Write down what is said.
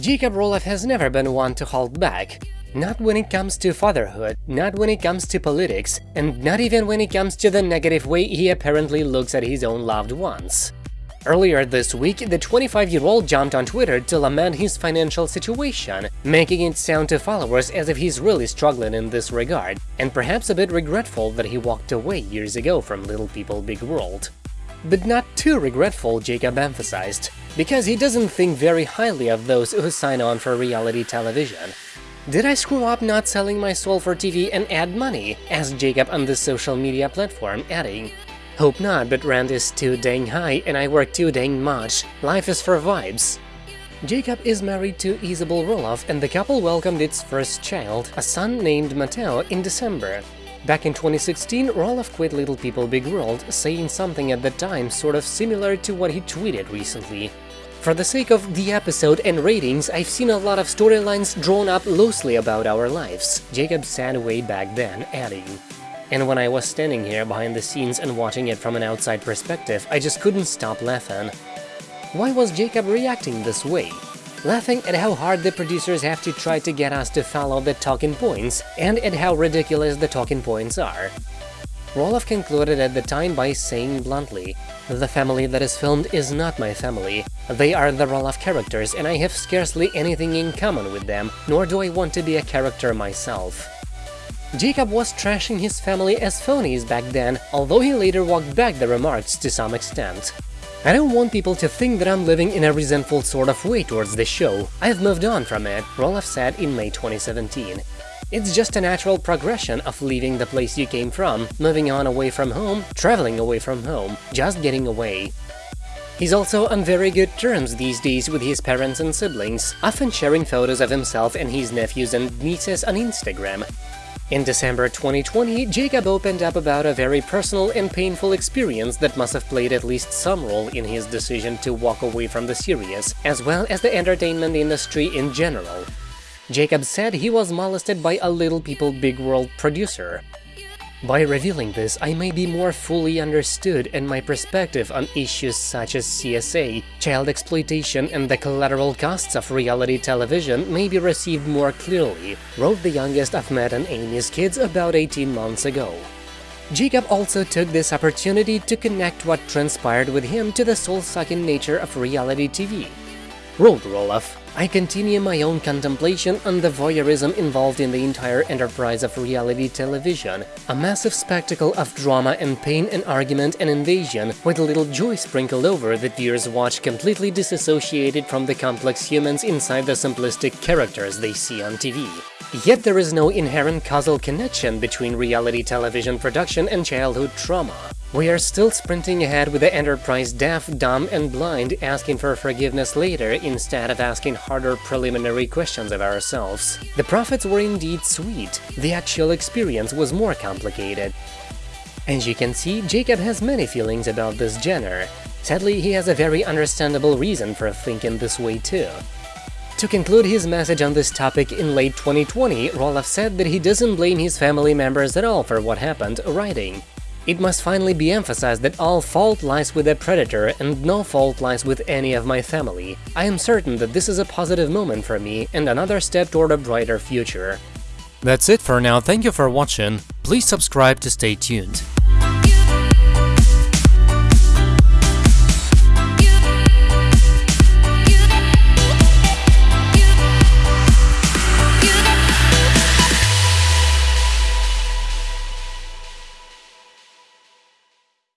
Jacob Roloff has never been one to hold back. Not when it comes to fatherhood, not when it comes to politics, and not even when it comes to the negative way he apparently looks at his own loved ones. Earlier this week, the 25-year-old jumped on Twitter to lament his financial situation, making it sound to followers as if he's really struggling in this regard, and perhaps a bit regretful that he walked away years ago from Little People Big World. But not too regretful, Jacob emphasized, because he doesn't think very highly of those who sign on for reality television. Did I screw up not selling my soul for TV and ad money? asked Jacob on the social media platform, adding, Hope not, but rent is too dang high and I work too dang much. Life is for vibes. Jacob is married to Isabel Roloff and the couple welcomed its first child, a son named Mateo, in December. Back in 2016, Roloff quit Little People Big World, saying something at the time sort of similar to what he tweeted recently. For the sake of the episode and ratings, I've seen a lot of storylines drawn up loosely about our lives, Jacob said way back then, adding. And when I was standing here behind the scenes and watching it from an outside perspective, I just couldn't stop laughing. Why was Jacob reacting this way? Laughing at how hard the producers have to try to get us to follow the talking points and at how ridiculous the talking points are. Roloff concluded at the time by saying bluntly, The family that is filmed is not my family. They are the Roloff characters and I have scarcely anything in common with them, nor do I want to be a character myself. Jacob was trashing his family as phonies back then, although he later walked back the remarks to some extent. I don't want people to think that I'm living in a resentful sort of way towards this show. I've moved on from it, Roloff said in May 2017. It's just a natural progression of leaving the place you came from, moving on away from home, traveling away from home, just getting away. He's also on very good terms these days with his parents and siblings, often sharing photos of himself and his nephews and nieces on Instagram. In December 2020, Jacob opened up about a very personal and painful experience that must have played at least some role in his decision to walk away from the series, as well as the entertainment industry in general. Jacob said he was molested by a Little People Big World producer, by revealing this, I may be more fully understood and my perspective on issues such as CSA, child exploitation and the collateral costs of reality television may be received more clearly, wrote the youngest of Matt and Amy's kids about 18 months ago. Jacob also took this opportunity to connect what transpired with him to the soul-sucking nature of reality TV. Wrote Roloff, I continue my own contemplation on the voyeurism involved in the entire enterprise of reality television, a massive spectacle of drama and pain and argument and invasion, with a little joy sprinkled over that viewers watch completely disassociated from the complex humans inside the simplistic characters they see on TV. Yet there is no inherent causal connection between reality television production and childhood trauma. We are still sprinting ahead with the Enterprise deaf, dumb and blind, asking for forgiveness later instead of asking harder preliminary questions of ourselves. The profits were indeed sweet, the actual experience was more complicated. As you can see, Jacob has many feelings about this Jenner. Sadly, he has a very understandable reason for thinking this way too. To conclude his message on this topic in late 2020, Roloff said that he doesn't blame his family members at all for what happened, writing, It must finally be emphasized that all fault lies with the predator and no fault lies with any of my family. I am certain that this is a positive moment for me and another step toward a brighter future. That's it for now, thank you for watching, please subscribe to stay tuned.